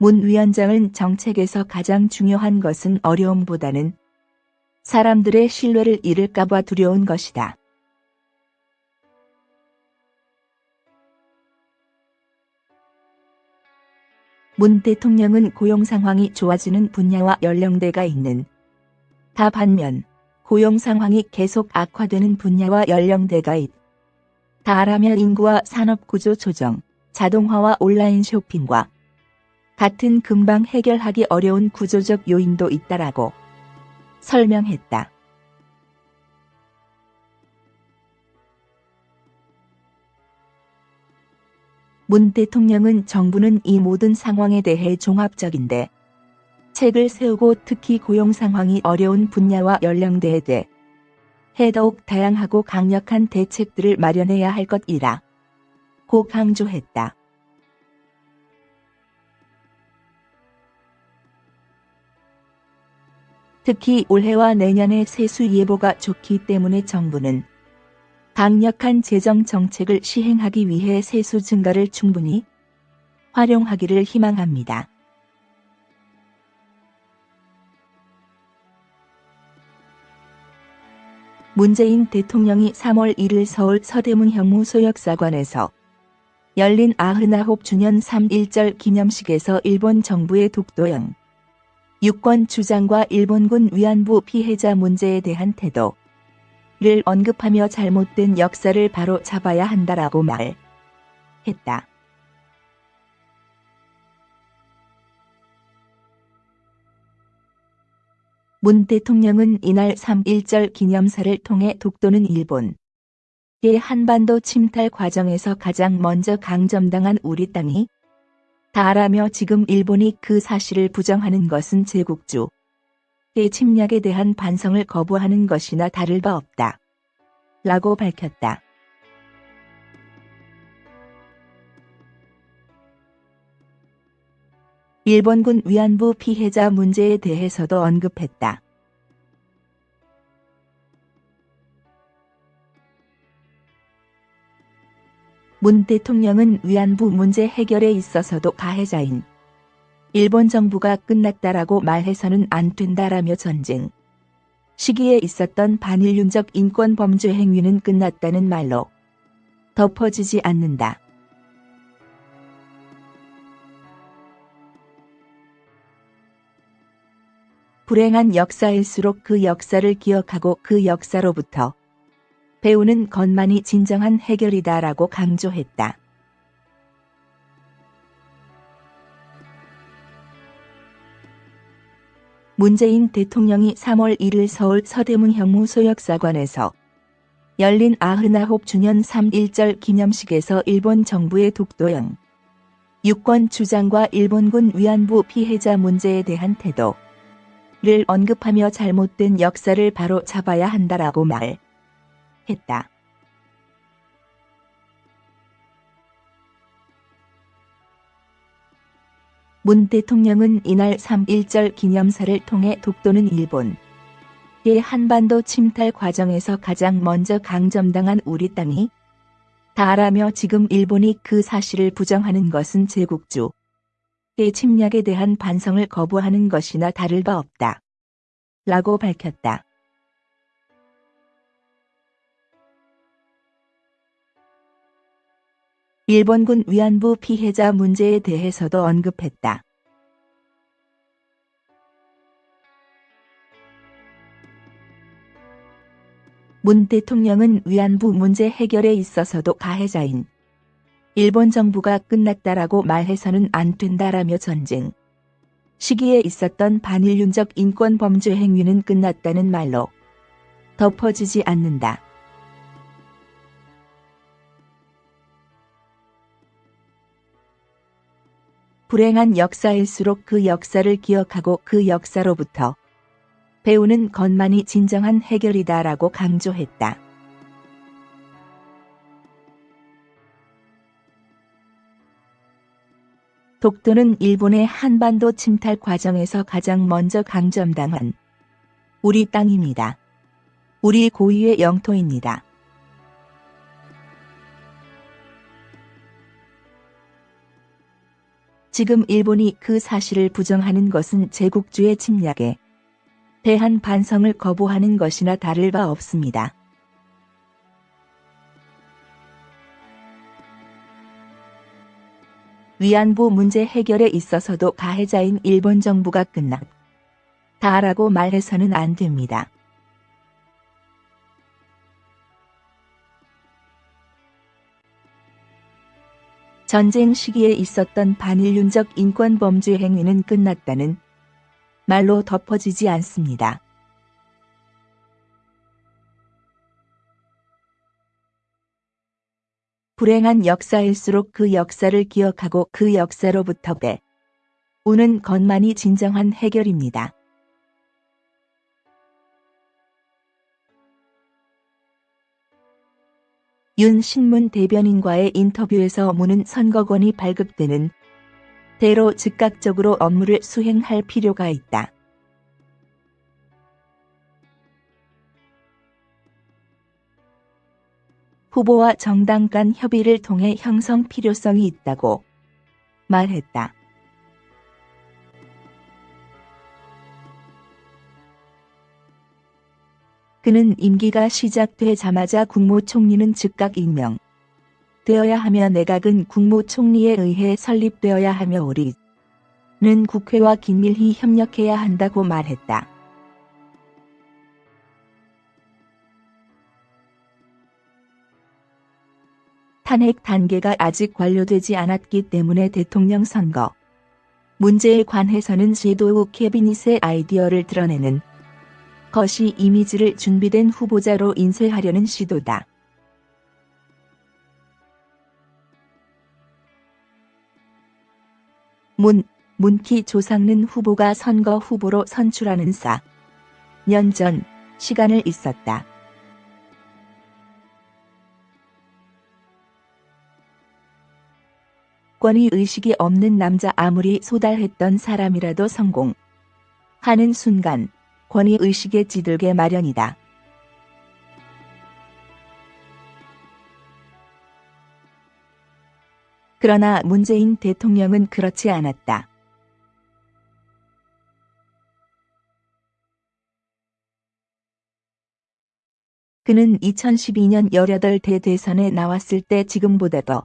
문 위원장은 정책에서 가장 중요한 것은 어려움보다는 사람들의 신뢰를 잃을까봐 두려운 것이다. 문 대통령은 고용 상황이 좋아지는 분야와 연령대가 있는 다 반면 고용 상황이 계속 악화되는 분야와 연령대가 있. 다라면 인구와 산업 구조 조정, 자동화와 온라인 쇼핑과 같은 금방 해결하기 어려운 구조적 요인도 있다라고 설명했다. 문 대통령은 정부는 이 모든 상황에 대해 종합적인데 책을 세우고 특히 고용 상황이 어려운 분야와 연령대에 대해 더욱 다양하고 강력한 대책들을 마련해야 할 것이라 고 강조했다. 특히 올해와 내년의 세수 예보가 좋기 때문에 정부는 강력한 재정 정책을 시행하기 위해 세수 증가를 충분히 활용하기를 희망합니다. 문재인 대통령이 3월 1일 서울 서대문 형무소역사관에서 열린 99주년 3.1절 기념식에서 일본 정부의 독도형 유권 주장과 일본군 위안부 피해자 문제에 대한 태도를 언급하며 잘못된 역사를 바로 잡아야 한다라고 말했다. 문 대통령은 이날 3.1절 기념사를 통해 독도는 일본 의 한반도 침탈 과정에서 가장 먼저 강점당한 우리 땅이 다라며 지금 일본이 그 사실을 부정하는 것은 제국주의 침략에 대한 반성을 거부하는 것이나 다를 바 없다. 라고 밝혔다. 일본군 위안부 피해자 문제에 대해서도 언급했다. 문 대통령은 위안부 문제 해결에 있어서도 가해자인 일본 정부가 끝났다라고 말해서는 안 된다라며 전쟁 시기에 있었던 반일륜적 인권 범죄 행위는 끝났다는 말로 덮어지지 않는다. 불행한 역사일수록 그 역사를 기억하고 그 역사로부터 배우는 것만이 진정한 해결이다라고 강조했다. 문재인 대통령이 3월 1일 서울 서대문 형무소역사관에서 열린 99주년 3.1절 기념식에서 일본 정부의 독도형 유권 주장과 일본군 위안부 피해자 문제에 대한 태도 를 언급하며 잘못된 역사를 바로 잡아야 한다라고 말 했다. 문 대통령은 이날 3.1절 기념사를 통해 독도는 일본 의 한반도 침탈 과정에서 가장 먼저 강점당한 우리 땅이 다라며 지금 일본이 그 사실을 부정하는 것은 제국주 의 침략에 대한 반성을 거부하는 것이나 다를 바 없다. 라고 밝혔다. 일본군 위안부 피해자 문제에 대해서도 언급했다. 문 대통령은 위안부 문제 해결에 있어서도 가해자인 일본 정부가 끝났다라고 말해서는 안 된다라며 전쟁 시기에 있었던 반일륜적 인권 범죄 행위는 끝났다는 말로 덮어지지 않는다. 불행한 역사일수록 그 역사를 기억하고 그 역사로부터 배우는 것만이 진정한 해결이다라고 강조했다. 독도는 일본의 한반도 침탈 과정에서 가장 먼저 강점당한 우리 땅입니다. 우리 고유의 영토입니다. 지금 일본이 그 사실을 부정하는 것은 제국주의 침략에 대한 반성을 거부하는 것이나 다를 바 없습니다. 위안부 문제 해결에 있어서도 가해자인 일본 정부가 끝났 다라고 말해서는 안 됩니다. 전쟁 시기에 있었던 반일륜적 인권 범죄 행위는 끝났다는 말로 덮어지지 않습니다. 불행한 역사일수록 그 역사를 기억하고 그 역사로부터 배 우는 것만이 진정한 해결입니다. 윤 신문 대변인과의 인터뷰에서 문은 선거권이 발급되는 대로 즉각적으로 업무를 수행할 필요가 있다. 후보와 정당 간 협의를 통해 형성 필요성이 있다고 말했다. 그는 임기가 시작되자마자 국무총리는 즉각 임명. 되어야 하며 내각은 국무총리에 의해 설립되어야 하며 우리는 국회와 긴밀히 협력해야 한다고 말했다. 탄핵 단계가 아직 완료되지 않았기 때문에 대통령 선거 문제에 관해서는 제도우 캐비닛의 아이디어를 드러내는 것이 이미지를 준비된 후보자로 인쇄하려는 시도다. 문, 문키 조상는 후보가 선거 후보로 선출하는 4년 전 시간을 있었다. 권위 의식이 없는 남자 아무리 소달했던 사람이라도 성공 하는 순간 권위 의식에 찌들게 마련이다. 그러나 문재인 대통령은 그렇지 않았다. 그는 2012년 18대 대선에 나왔을 때 지금보다 더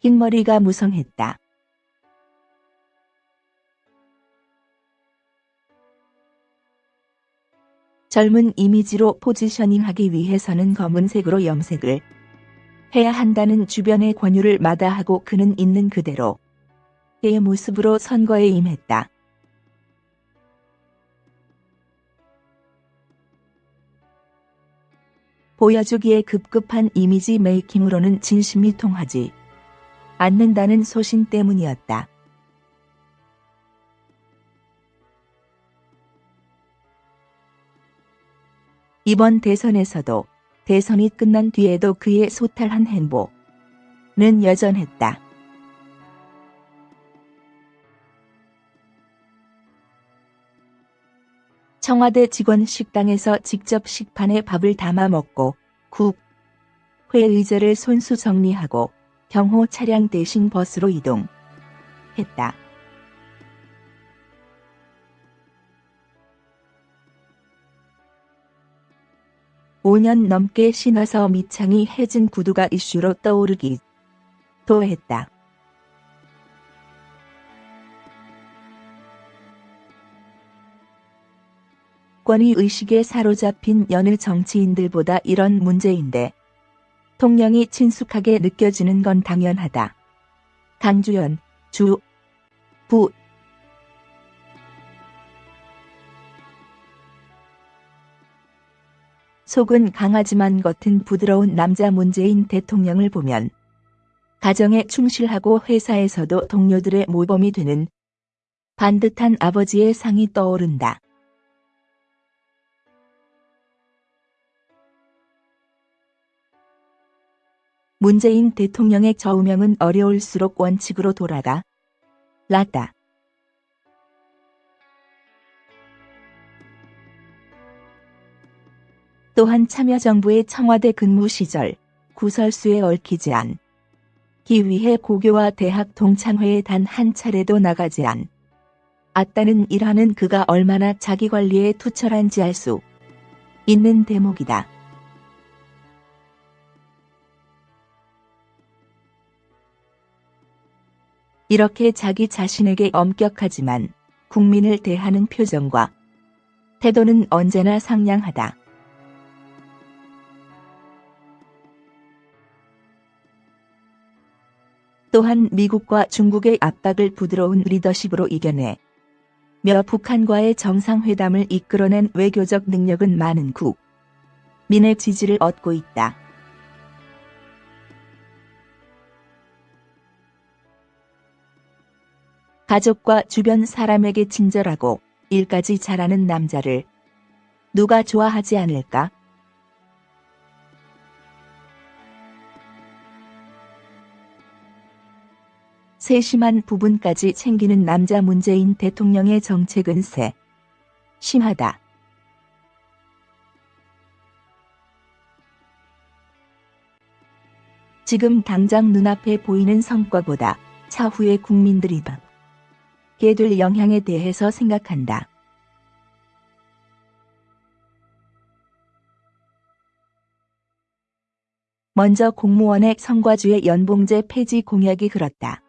흰머리가 무성했다. 젊은 이미지로 포지셔닝하기 위해서는 검은색으로 염색을 해야 한다는 주변의 권유를 마다하고 그는 있는 그대로 의 모습으로 선거에 임했다. 보여주기에 급급한 이미지 메이킹으로는 진심이 통하지 않는다는 소신 때문이었다. 이번 대선에서도 대선이 끝난 뒤에도 그의 소탈한 행보는 여전했다. 청와대 직원 식당에서 직접 식판에 밥을 담아 먹고 국, 회 의자를 손수 정리하고 경호 차량 대신 버스로 이동했다. 5년 넘게 신어서 미창이 해진 구두가 이슈로 떠오르기 도 했다. 권위 의식에 사로잡힌 여느 정치인들보다 이런 문제인데 통령이 친숙하게 느껴지는 건 당연하다. 강주연, 주, 부, 속은 강하지만 겉은 부드러운 남자 문재인 대통령을 보면 가정에 충실하고 회사에서도 동료들의 모범이 되는 반듯한 아버지의 상이 떠오른다. 문재인 대통령의 저우명은 어려울수록 원칙으로 돌아가 라다. 또한 참여정부의 청와대 근무 시절 구설수에 얽히지 않기 위해 고교와 대학 동창회에 단 한 차례도 나가지 않. 아따는 일하는 그가 얼마나 자기 관리에 투철한지 알 수 있는 대목이다. 이렇게 자기 자신에게 엄격하지만 국민을 대하는 표정과 태도는 언제나 상냥하다. 또한 미국과 중국의 압박을 부드러운 리더십으로 이겨내 며 북한과의 정상회담을 이끌어낸 외교적 능력은 많은 국 민의 지지를 얻고 있다. 가족과 주변 사람에게 친절하고 일까지 잘하는 남자를 누가 좋아하지 않을까? 세심한 부분까지 챙기는 남자 문재인 대통령의 정책은 세 심하다. 지금 당장 눈앞에 보이는 성과보다 차후의 국민들이 받게 될 영향에 대해서 생각한다. 먼저 공무원의 성과주의 연봉제 폐지 공약이 흘렀다.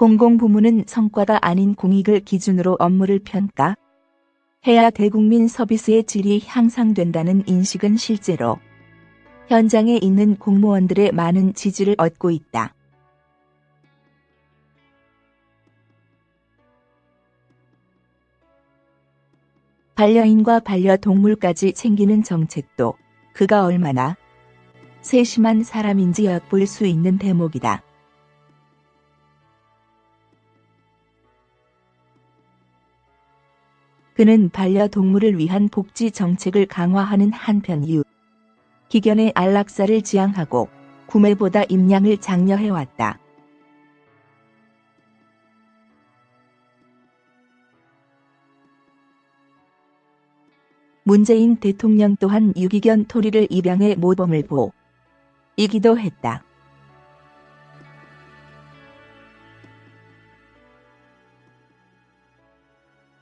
공공부문은 성과가 아닌 공익을 기준으로 업무를 평가 해야 대국민 서비스의 질이 향상된다는 인식은 실제로 현장에 있는 공무원들의 많은 지지를 얻고 있다. 반려인과 반려동물까지 챙기는 정책도 그가 얼마나 세심한 사람인지 엿볼 수 있는 대목이다. 그는 반려동물을 위한 복지 정책을 강화하는 한편 이유 기견의 안락사를 지향하고 구매보다 임량을 장려해왔다. 문재인 대통령 또한 유기견 토리를 입양해 모범을 보 이기도 했다.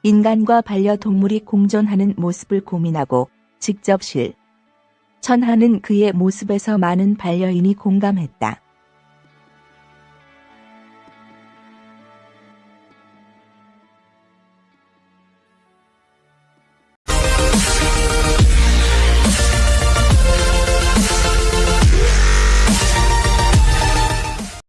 인간과 반려동물이 공존하는 모습을 고민하고 직접 실 천하는 그의 모습에서 많은 반려인이 공감했다.